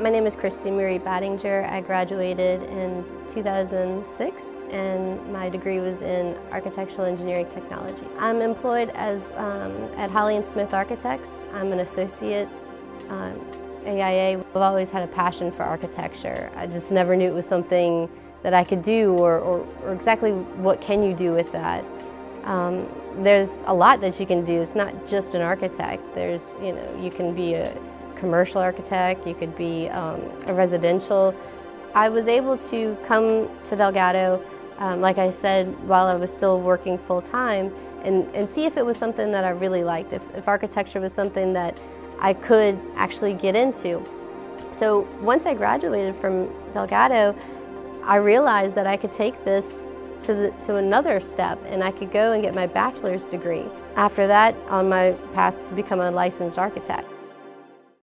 My name is Christy Marie Battinger. I graduated in 2006 and my degree was in architectural engineering technology. I'm employed as um, at Holly and Smith Architects. I'm an associate um, AIA. I've always had a passion for architecture. I just never knew it was something that I could do or, or, or exactly what can you do with that. Um, there's a lot that you can do. It's not just an architect. There's, you know, you can be a commercial architect, you could be um, a residential. I was able to come to Delgado, um, like I said, while I was still working full-time and, and see if it was something that I really liked, if, if architecture was something that I could actually get into. So once I graduated from Delgado, I realized that I could take this to, the, to another step and I could go and get my bachelor's degree. After that, on my path to become a licensed architect.